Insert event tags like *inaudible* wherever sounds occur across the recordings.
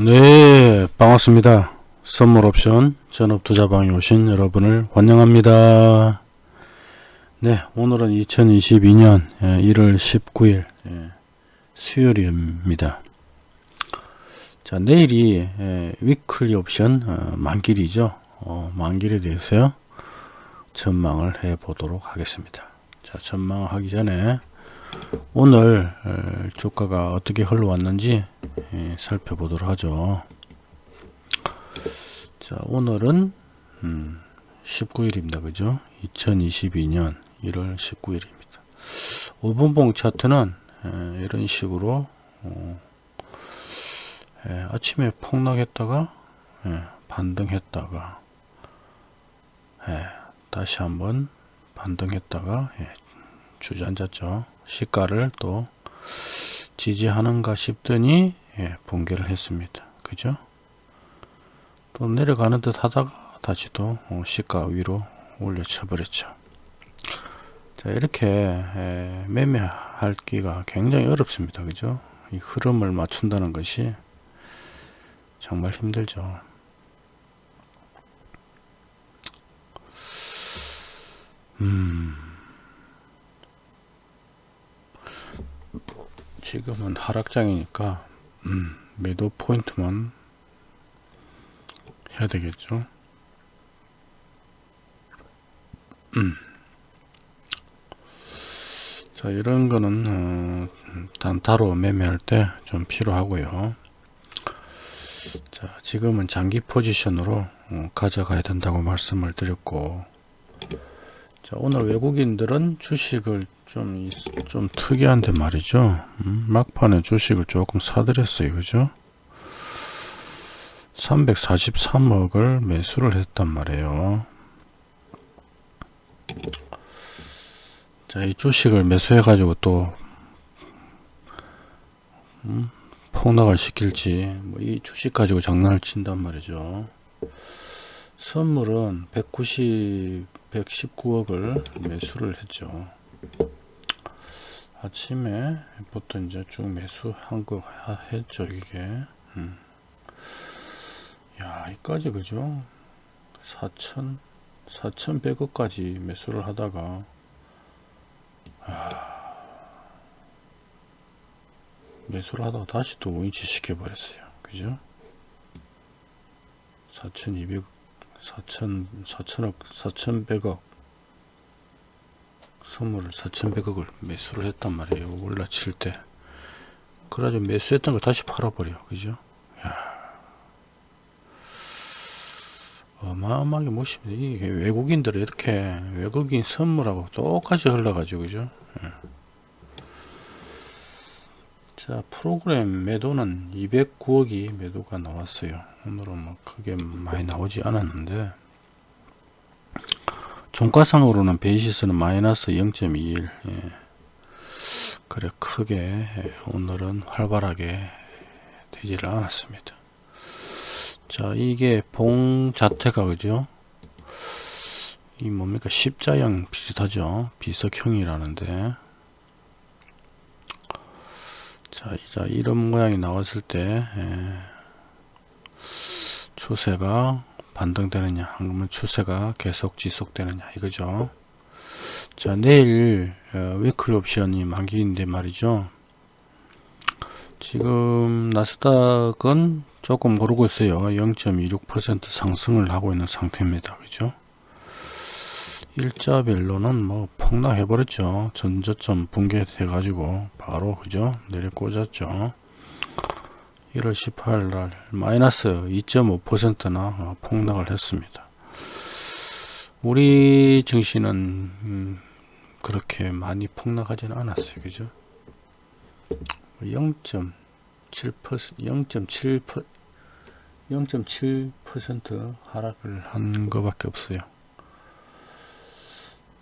네 반갑습니다. 선물옵션 전업투자방에 오신 여러분을 환영합니다. 네 오늘은 2022년 1월 19일 수요일입니다. 자 내일이 위클리 옵션 어, 만길이죠. 어, 만길에 대해서 전망을 해 보도록 하겠습니다. 자 전망을 하기 전에 오늘 어, 주가가 어떻게 흘러왔는지 예, 살펴보도록 하죠. 자, 오늘은 음, 19일입니다. 그죠? 2022년 1월 19일입니다. 5분봉 차트는 에, 이런 식으로 어, 에, 아침에 폭락했다가 에, 반등했다가 다시 한번 반등했다가 주저앉았죠. 시가를 또 지지하는가 싶더니 예, 붕괴를 했습니다. 그죠? 또 내려가는 듯 하다가 다시 또 어, 시가 위로 올려쳐 버렸죠. 자 이렇게 에, 매매하기가 굉장히 어렵습니다. 그죠? 이 흐름을 맞춘다는 것이 정말 힘들죠. 음. 지금은 하락장이니까 음, 매도 포인트만 해야 되겠죠 음. 자 이런 거는 어, 단타로 매매할 때 좀 필요하고요 자 지금은 장기 포지션으로 어, 가져가야 된다고 말씀을 드렸고 자 오늘 외국인들은 주식을 좀, 좀 특이한데 말이죠. 음, 막판에 주식을 조금 사들였어요. 그죠? 343억을 매수를 했단 말이에요. 자, 이 주식을 매수해 가지고 또 음, 폭락을 시킬지 뭐 이 주식 가지고 장난을 친단 말이죠. 선물은 190 119억을 매수를 했죠. 아침에 부터 이제 쭉 매수한 거 했죠 이게. 음. 야 이까지 그죠? 4천 4,100억까지 매수를 하다가. 아, 매수를 하다가 다시 또 우인치 시켜 버렸어요. 그죠? 4,200억 4천 4천억 4,100억 선물을 4,100억을 매수를 했단 말이에요. 올라칠 때. 그래가지고 매수했던 걸 다시 팔아버려. 그죠? 야. 어마어마하게 멋있습니다. 이게 외국인들이 이렇게 외국인 선물하고 똑같이 흘러가지고, 그죠? 예. 자, 프로그램 매도는 209억이 매도가 나왔어요. 오늘은 뭐 크게 많이 나오지 않았는데, 종가상으로는 베이시스는 마이너스 0.21 예. 그래 크게 예, 오늘은 활발하게 되지를 않았습니다. 자 이게 봉 자태가 그죠? 이 뭡니까? 십자형 비슷하죠? 비석형이라는데 자 이자 이런 모양이 나왔을 때 예. 추세가 반등되느냐 그러면 추세가 계속 지속되느냐 이거죠. 자 내일 어, 위클 옵션이 만기인데 말이죠. 지금 나스닥은 조금 오르고 있어요. 0.26% 상승을 하고 있는 상태입니다. 그죠 일자별로는 뭐 폭락해 버렸죠 전저점 붕괴돼 가지고 바로 그죠 내려 꽂았죠 1월 18일 날 마이너스 2.5%나 어, 폭락을 했습니다. 우리 증시는 음, 그렇게 많이 폭락하지는 않았어요. 그죠? 0.7% 0.7% 0.7% 하락을 한 것밖에 없어요.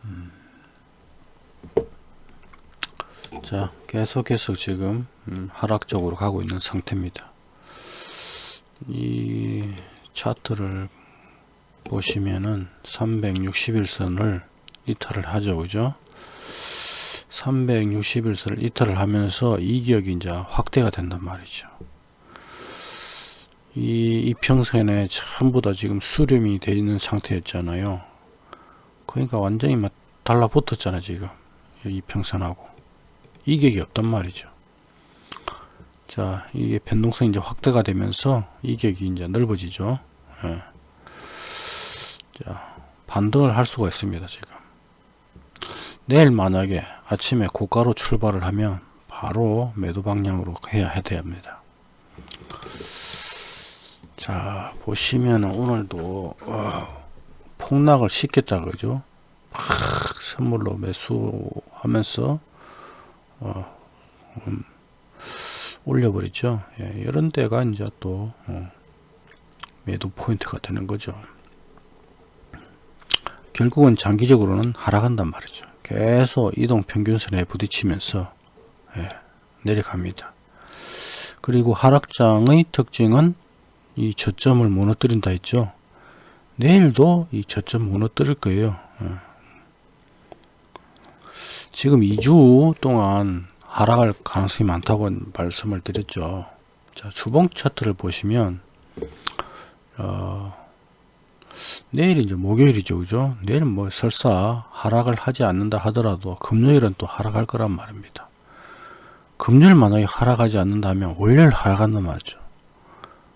음. 자 계속해서 지금 음, 하락적으로 가고 있는 상태입니다 이 차트를 보시면은 361선을 이탈을 하죠 그죠 361선을 이탈을 하면서 이격이 이제 확대가 된단 말이죠 이 이평선에 전부 다 지금 수렴이 되어 있는 상태였잖아요. 그러니까 완전히 막 달라붙었잖아 지금 이 이평선하고 이격이 없단 말이죠. 자 이게 변동성이 이제 확대가 되면서 이격이 이제 넓어지죠. 예. 자 반등을 할 수가 있습니다 지금. 내일 만약에 아침에 고가로 출발을 하면 바로 매도 방향으로 해야 됩니다. 자 보시면 오늘도 어, 폭락을 시켰다 그죠 팍 선물로 매수하면서 어, 음, 올려버리죠. 예, 이런 데가 이제 또 어, 매도 포인트가 되는 거죠. 결국은 장기적으로는 하락한단 말이죠. 계속 이동 평균선에 부딪히면서 예, 내려갑니다. 그리고 하락장의 특징은 이 저점을 무너뜨린다 했죠. 내일도 이 저점 무너뜨릴 거예요. 예. 지금 2주 동안 하락할 가능성이 많다고 말씀을 드렸죠 자 주봉 차트를 보시면 어, 내일 이제 목요일이죠 그죠 내일 뭐 설사 하락을 하지 않는다 하더라도 금요일은 또 하락할 거란 말입니다 금요일 만약에 하락하지 않는다면 월요일 하락한단 말이죠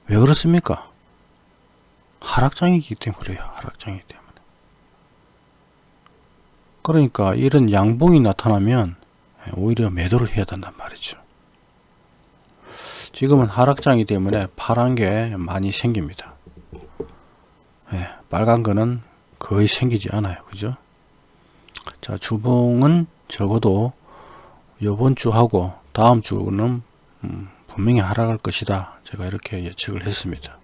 왜 그렇습니까? 하락장이기 때문에 그래요. 하락장이기 때문에. 그러니까 이런 양봉이 나타나면 오히려 매도를 해야 된단 말이죠. 지금은 하락장이기 때문에 파란 게 많이 생깁니다. 네, 빨간 거는 거의 생기지 않아요. 그죠? 자, 주봉은 적어도 요번 주하고 다음 주는 음, 분명히 하락할 것이다. 제가 이렇게 예측을 했습니다.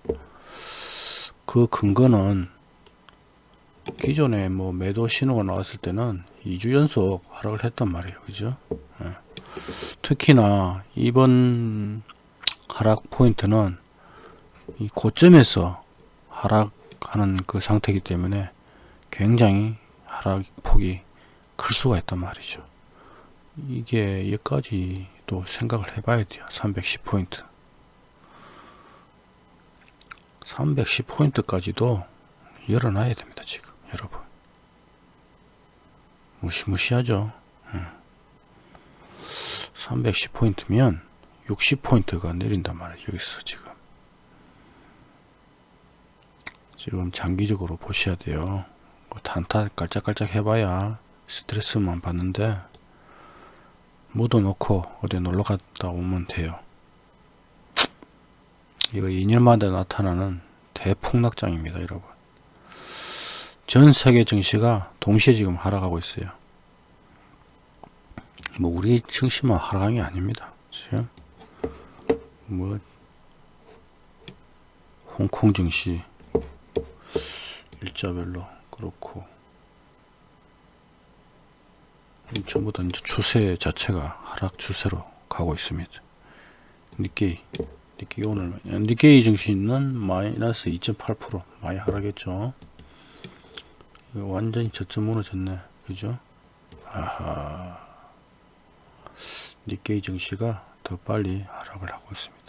그 근거는 기존에 뭐 매도 신호가 나왔을 때는 2주 연속 하락을 했단 말이에요. 그죠? 예. 특히나 이번 하락 포인트는 이 고점에서 하락하는 그 상태이기 때문에 굉장히 하락 폭이 클 수가 있단 말이죠. 이게 여기까지 또 생각을 해봐야 돼요 310포인트 310포인트까지도 열어놔야 됩니다 지금 여러분 무시무시하죠 310포인트면 60포인트가 내린단 말이에요 여기서 지금 지금 장기적으로 보셔야 돼요 뭐 단타 깔짝깔짝 해봐야 스트레스만 받는데 묻어놓고 어디 놀러 갔다 오면 돼요. 이거 2년마다 나타나는 대폭락장입니다. 여러분. 전 세계 증시가 동시에 지금 하락하고 있어요. 뭐 우리 증시만 하락한 게 아닙니다. 지금 뭐 홍콩 증시 일자별로 그렇고 전부 다 이제 추세 자체가 하락 추세로 가고 있습니다. 니케이 니케이 오늘 니케이 증시는 마이너스 2.8% 많이 하락했죠. 완전히 저점 무너졌네. 그죠? 아하. 니케이 증시가 더 빨리 하락을 하고 있습니다.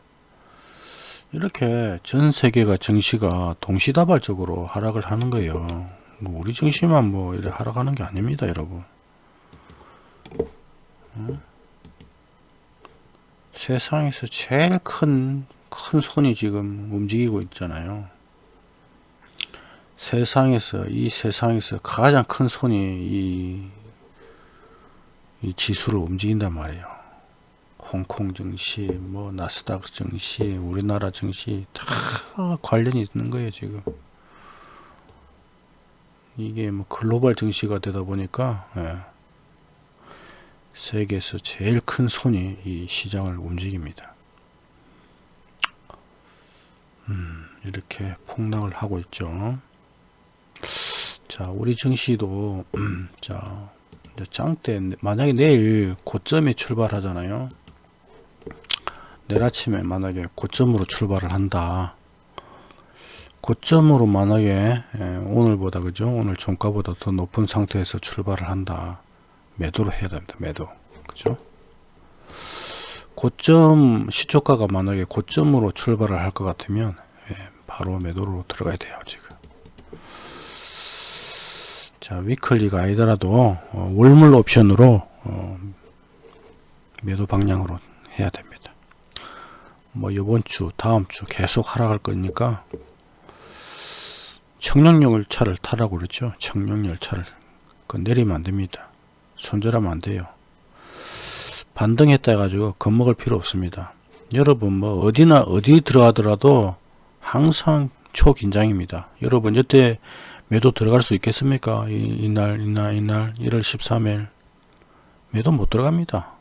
이렇게 전 세계가 증시가 동시다발적으로 하락을 하는 거예요. 뭐 우리 증시만 뭐 이래 하락하는 게 아닙니다, 여러분. 세상에서 제일 큰, 큰 손이 지금 움직이고 있잖아요. 세상에서, 이 세상에서 가장 큰 손이 이, 이 지수를 움직인단 말이에요. 홍콩 증시, 뭐, 나스닥 증시, 우리나라 증시, 다 관련이 있는 거예요, 지금. 이게 뭐 글로벌 증시가 되다 보니까, 예. 세계에서 제일 큰 손이 이 시장을 움직입니다. 음, 이렇게 폭락을 하고 있죠. 자, 우리 증시도 음, *clears throat* 자, 짱때 만약에 내일 고점에 출발하잖아요. 내일 아침에 만약에 고점으로 출발을 한다. 고점으로 만약에 예, 오늘보다 그죠? 오늘 종가보다 더 높은 상태에서 출발을 한다. 매도를 해야 됩니다. 매도. 그죠? 고점 시초가가 만약에 고점으로 출발을 할 것 같으면 바로 매도로 들어가야 돼요 지금 자 위클리가 아니더라도 어, 월물 옵션으로 어, 매도 방향으로 해야 됩니다. 뭐 이번 주 다음 주 계속 하락할 거니까 청량열차를 타라고 그랬죠? 청량열차를 그 내리면 안 됩니다. 손절하면 안 돼요. 반등했다 해가지고 겁먹을 필요 없습니다. 여러분 뭐 어디나 어디 들어가더라도 항상 초긴장입니다. 여러분 여태 매도 들어갈 수 있겠습니까? 이, 이날 이날 이날 1월 13일. 매도 못 들어갑니다.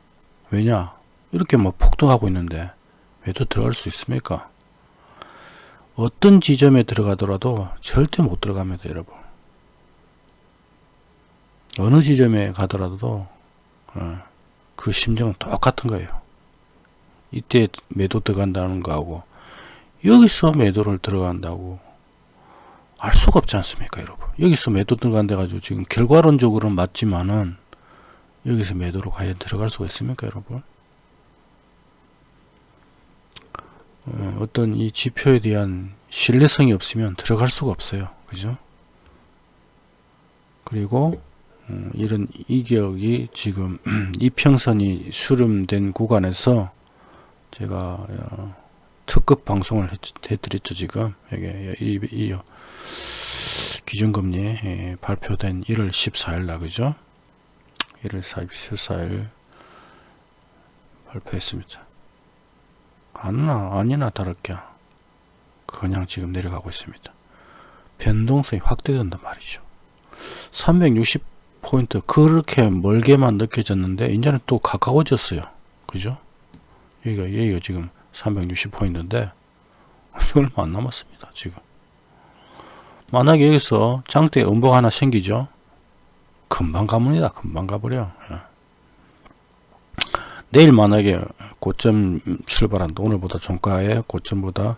왜냐? 이렇게 뭐 폭등하고 있는데 매도 들어갈 수 있습니까? 어떤 지점에 들어가더라도 절대 못 들어갑니다 여러분. 어느 지점에 가더라도 어, 그 심정은 똑같은 거예요. 이때 매도 들어간다는 거하고 여기서 매도를 들어간다고 알 수가 없지 않습니까 여러분? 여기서 매도 들어간다 가지고 지금 결과론적으로는 맞지만은 여기서 매도로 과연 들어갈 수가 있습니까 여러분? 어, 어떤 이 지표에 대한 신뢰성이 없으면 들어갈 수가 없어요. 그죠? 그리고 어, 이런 이격이 지금 *clears throat* 이평선이 수렴된 구간에서 제가 어, 특급 방송을 해, 해드렸죠 지금. 이게 이 기준금리 예, 발표된 1월 14일 날 그죠? 1월 14일 발표했습니다. 아니나 아니나 다를게. 그냥 지금 내려가고 있습니다. 변동성이 확대된단 말이죠. 360포인트 그렇게 멀게만 느껴졌는데 이제는 또 가까워졌어요. 그죠? 여기가 여기가 지금 360포인트인데 얼마 *laughs* 안 남았습니다 지금. 만약에 여기서 장대 음봉 하나 생기죠? 금방 가문이다 금방 가버려. 예. 내일 만약에 고점 출발한다 오늘보다 종가의 고점보다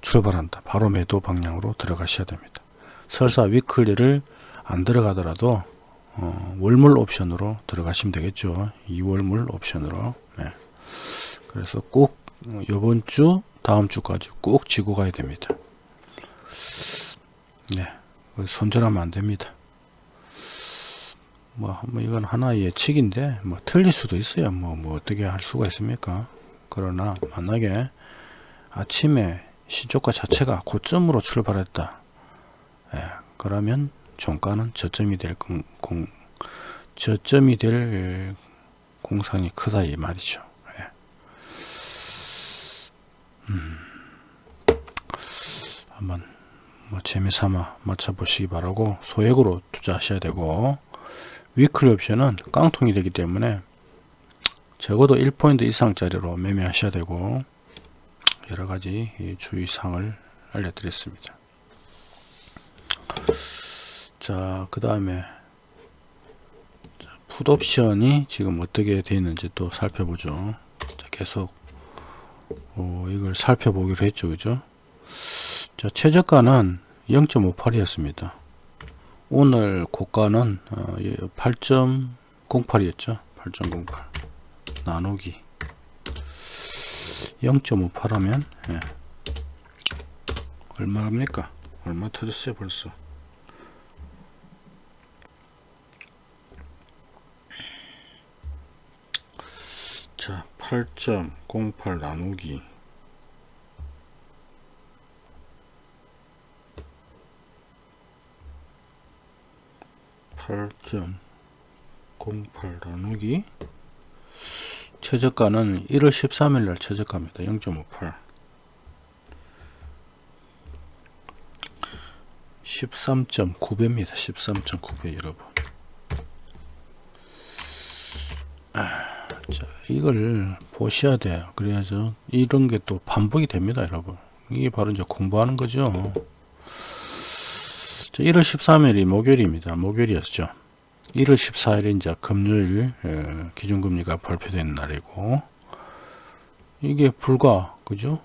출발한다 바로 매도 방향으로 들어가셔야 됩니다. 설사 위클리를 안 들어가더라도 어, 월물 옵션으로 들어가시면 되겠죠. 2월물 옵션으로. 네. 그래서 꼭 이번 주 다음 주까지 꼭 지고 가야 됩니다. 네 손절하면 안 됩니다. 뭐, 뭐 이건 하나의 예측인데 뭐 틀릴 수도 있어요. 뭐, 뭐 어떻게 할 수가 있습니까? 그러나 만약에 아침에 시초가 자체가 고점으로 출발했다. 예, 그러면 종가는 저점이 될 공, 공, 저점이 될 공산이 크다 이 말이죠. 예. 음, 한번 뭐 재미삼아 맞춰보시기 바라고 소액으로 투자하셔야 되고 위클리 옵션은 깡통이 되기 때문에 적어도 1포인트 이상짜리로 매매하셔야 되고 여러가지 주의사항을 알려드렸습니다. 자그 다음에 풋옵션이 지금 어떻게 되어 있는지 또 살펴보죠. 자, 계속 어, 이걸 살펴보기로 했죠 그죠 자 최저가는 0.58이었습니다 오늘 고가는 8.08이었죠. 8.08 나누기 0.58 하면 예. 얼마입니까? 얼마 터졌어요 벌써 자 8.08 나누기 8.08 나누기 최저가는 1월 13일 날 최저가입니다. 0.58 13.9배입니다. 13.9배 여러분 아, 자, 이걸 보셔야 돼요. 그래야죠. 이런 게 또 반복이 됩니다. 여러분 이게 바로 이제 공부하는 거죠. 1월 13일이 목요일입니다. 목요일이었죠. 1월 14일이 이제 금요일 기준금리가 발표된 날이고 이게 불과 그죠?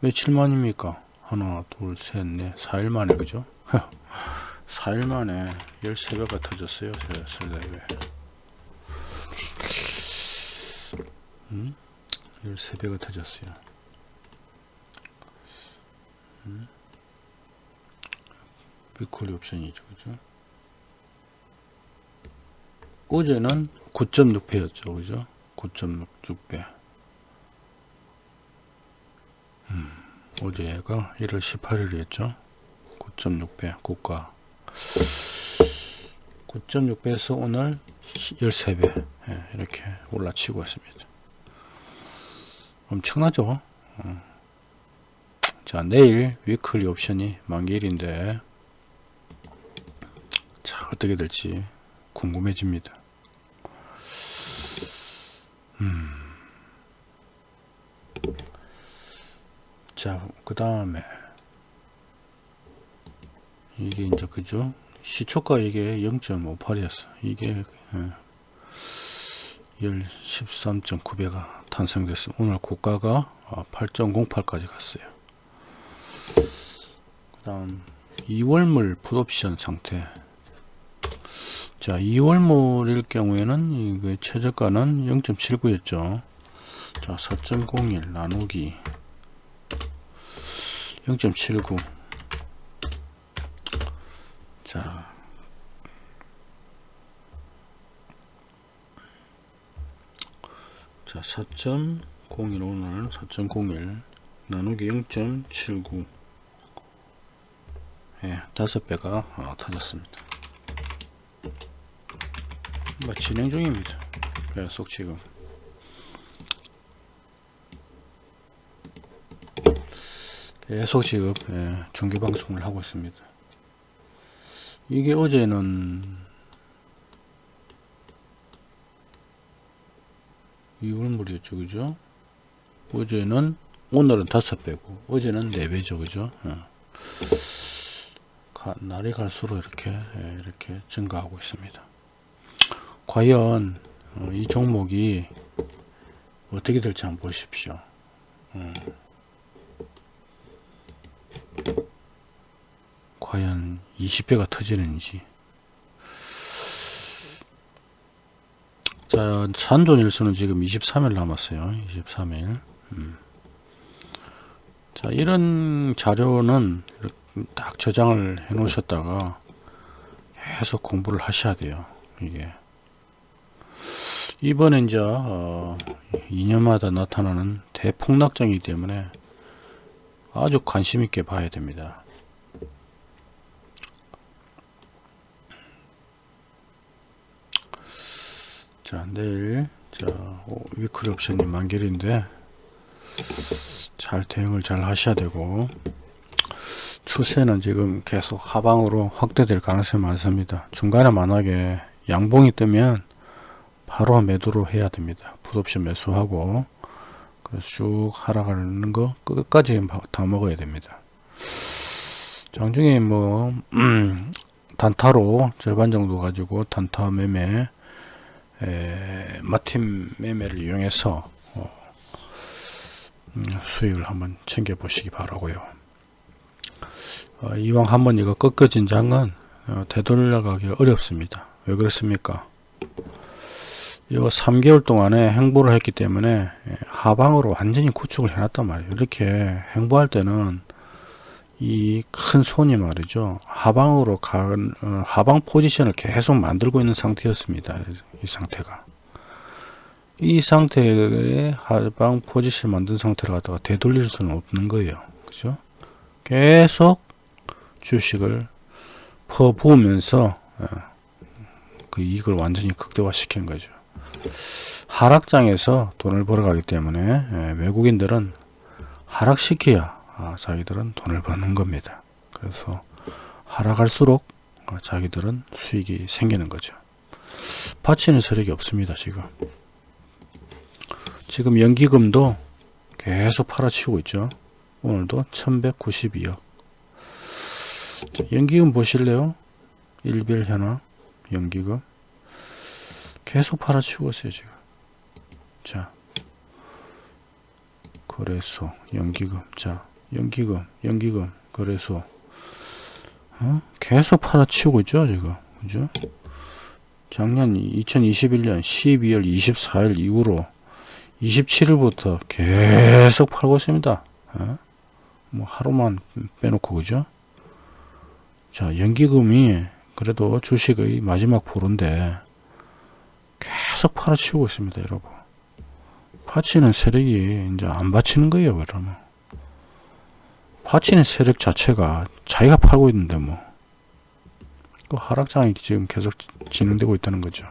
며칠 만입니까? 하나 둘셋넷 4일 만에 그죠? *laughs* 4일 만에 13배가 터졌어요. 설레배 음? 13배가 터졌어요. 음. 비콜리 옵션이죠. 그죠? 어제는 9.6배였죠. 그죠? 9.6배. 음, 어제가 1월 18일이었죠. 9.6배 고가. 9.6배에서 오늘 13배 예, 이렇게 올라치고 있습니다. 엄청나죠? 어. 자 내일 위클리 옵션이 만기일인데 자 어떻게 될지 궁금해집니다. 음. 자, 그 다음에 이게 이제 그죠? 시초가 이게 0.58이었어. 이게 예, 13.9배가 탄생됐어. 오늘 고가가 8.08까지 갔어요. 그 다음 2월물 풋옵션 상태 자 2월물일 경우에는 이게 최저가는 0.79였죠 자4.01 나누기 0.79 자, 자 4.01 오늘 4.01 나누기 0.79 예, 다섯 배가 어, 터졌습니다. 뭐 진행 중입니다. 계속 지금 계속 지금 예, 중계 방송을 하고 있습니다. 이게 어제는 2월물이었죠 그죠? 어제는 오늘은 다섯 배고 어제는 네 배죠 그죠? 어. 가, 날이 갈수록 이렇게 예, 이렇게 증가하고 있습니다. 과연 어, 이 종목이 어떻게 될지 한번 보십시오. 어. 과연 20배가 터지는지 자 산존일수는 지금 23일 남았어요. 23일. 음. 자 이런 자료는 딱 저장을 해 놓으셨다가 계속 공부를 하셔야 돼요. 이게. 이번에 이제 어, 2년마다 나타나는 대폭락장이기 때문에 아주 관심 있게 봐야 됩니다 자 내일 자 위클 옵션이 만길인데 잘 대응을 잘 하셔야 되고 추세는 지금 계속 하방으로 확대될 가능성이 많습니다. 중간에 만약에 양봉이 뜨면 바로 매도로 해야 됩니다. 풋옵션 매수하고 그래서 쭉 하락하는 거 끝까지 다 먹어야 됩니다. 장중에 뭐 음, 단타로 절반 정도 가지고 단타 매매 에, 마틴 매매를 이용해서 어, 음, 수익을 한번 챙겨 보시기 바라고요. 어, 이왕 한번 이거 꺾어진 장은 어, 되돌려가기 어렵습니다. 왜 그렇습니까? 이거 3개월 동안에 행보를 했기 때문에 예, 하방으로 완전히 구축을 해놨단 말이에요. 이렇게 행보할 때는 이 큰 손이 말이죠. 하방으로 간 어, 하방 포지션을 계속 만들고 있는 상태였습니다 이 상태가. 이 상태에 하방 포지션 만든 상태를 갖다가 되돌릴 수는 없는 거예요. 그죠? 계속 주식을 퍼부으면서 어, 그 이익을 완전히 극대화 시킨 거죠. 하락장에서 돈을 벌어가기 때문에 예, 외국인들은 하락시켜야 아, 자기들은 돈을 버는 겁니다. 그래서 하락할수록 어, 자기들은 수익이 생기는 거죠 파치는 세력이 없습니다 지금. 지금 연기금도 계속 팔아치우고 있죠. 오늘도 1192억. 연기금 보실래요? 일별 현황 연기금. 계속 팔아치우고 있어요 지금. 자. 거래소 연기금. 자 연기금 연기금 거래소. 어? 계속 팔아치우고 있죠 지금. 그죠 작년 2021년 12월 24일 이후로 27일부터 계속 팔고 있습니다. 어? 뭐 하루만 빼놓고 그죠? 자 연기금이 그래도 주식의 마지막 보루인데 계속 팔아치우고 있습니다 여러분. 파치는 세력이 이제 안 받치는 거예요 그러면. 파치는 세력 자체가 자기가 팔고 있는데 뭐 그 하락장이 지금 계속 진행되고 있다는 거죠.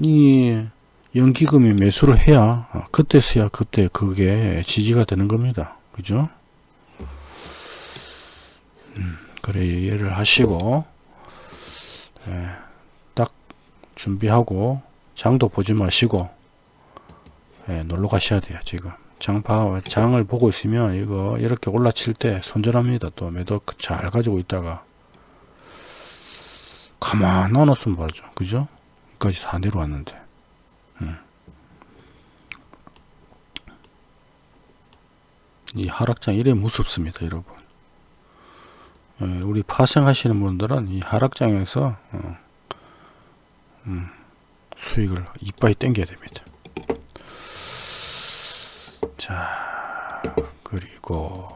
이 연기금이 매수를 해야 어, 그때서야 그때 그게 지지가 되는 겁니다. 그죠? 음, 그래 이해를 하시고 예, 딱 준비하고 장도 보지 마시고 예, 놀러 가셔야 돼요 지금 장파 장을 보고 있으면 이거 이렇게 올라칠 때 손절합니다. 또 매도 잘 가지고 있다가. 가만 놔뒀으면 말이죠. 그죠? 여기까지 다 내려왔는데. 음. 이 하락장 이래 무섭습니다 여러분. 예, 우리 파생하시는 분들은 이 하락장에서 어, 음, 수익을 이빠이 땡겨야 됩니다 자 그리고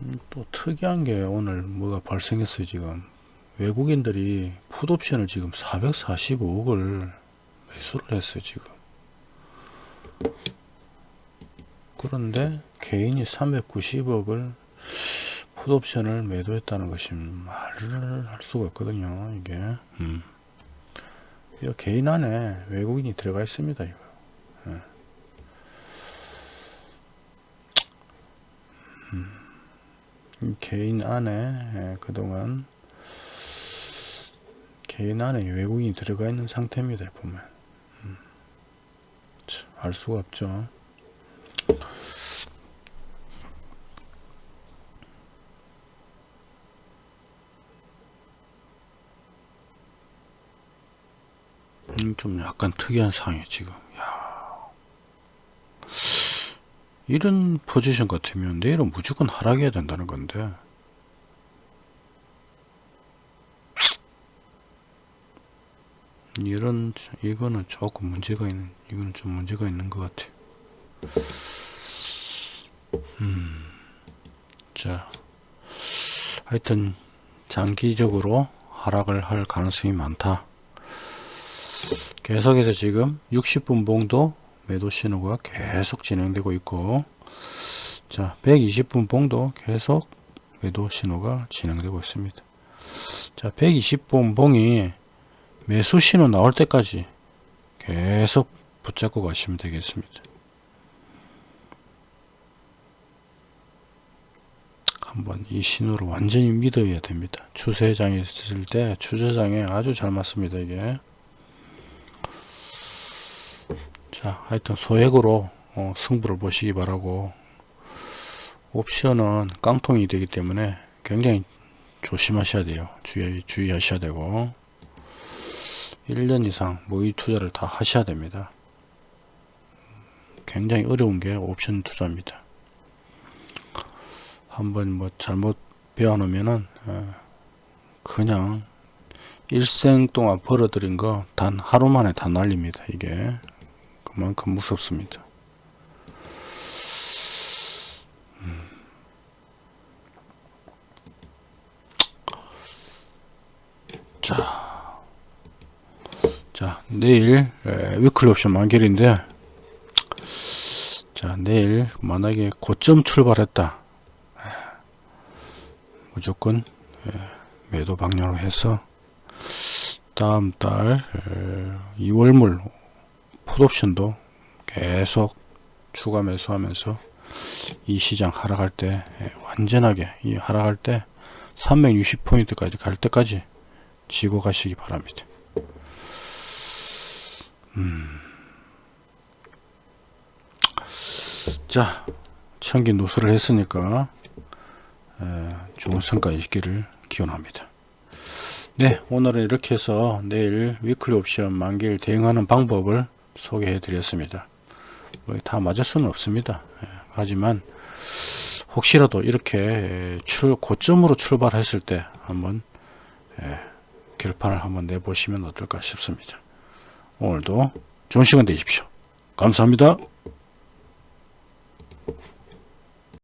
음, 또 특이한 게 오늘 뭐가 발생했어요 지금? 외국인들이 풋옵션을 지금 445억을 매수를 했어요 지금. 그런데 개인이 390억을 풋옵션을 매도했다는 것이 말을 할 수가 없거든요 이게. 음. 이 개인 안에 외국인이 들어가 있습니다 이거 예. 음. 개인 안에 예, 그동안 개인 안에 외국인이 들어가 있는 상태입니다 보면 음. 알 수가 없죠 음, 좀 약간 특이한 상황이에요 지금 야. 이런 포지션 같으면 내일은 무조건 하락해야 된다는 건데. 이런 이거는 조금 문제가 있는 이거는 좀 문제가 있는 것 같아요 음, 자. 하여튼 장기적으로 하락을 할 가능성이 많다. 계속해서 지금 60분 봉도 매도 신호가 계속 진행되고 있고 자 120분 봉도 계속 매도 신호가 진행되고 있습니다. 자 120분 봉이 매수 신호 나올 때까지 계속 붙잡고 가시면 되겠습니다. 한번 이 신호를 완전히 믿어야 됩니다. 추세장에 있을 때 추세장에 아주 잘 맞습니다 이게 자 하여튼 소액으로 어, 승부를 보시기 바라고. 옵션은 깡통이 되기 때문에 굉장히 조심하셔야 돼요. 주의, 주의하셔야 되고. 1년 이상 모의 투자를 다 하셔야 됩니다. 굉장히 어려운 게 옵션 투자입니다. 한번 뭐 잘못 배워 놓으면은 어, 그냥 일생 동안 벌어들인 거 단 하루 만에 다 날립니다 이게. 그 만큼 무섭습니다. 음. 자, 자 내일 위클리 옵션 만결인데 자 내일 만약에 고점 출발했다 무조건 매도 방향으로 해서 다음 달 2월물 풋옵션도 계속 추가 매수하면서 이 시장 하락할 때 예, 완전하게 이 하락할 때 360포인트까지 갈 때까지 지고 가시기 바랍니다. 음. 자, 천기 노수를 했으니까 에, 좋은 성과 있기를 기원합니다. 네, 오늘은 이렇게 해서 내일 위클리 옵션 만기를 대응하는 방법을 소개해 드렸습니다. 뭐다 맞을 수는 없습니다. 예, 하지만 혹시라도 이렇게 출 고점으로 출발했을 때 한번 예, 결판을 한번 내보시면 어떨까 싶습니다. 오늘도 좋은 시간 되십시오. 감사합니다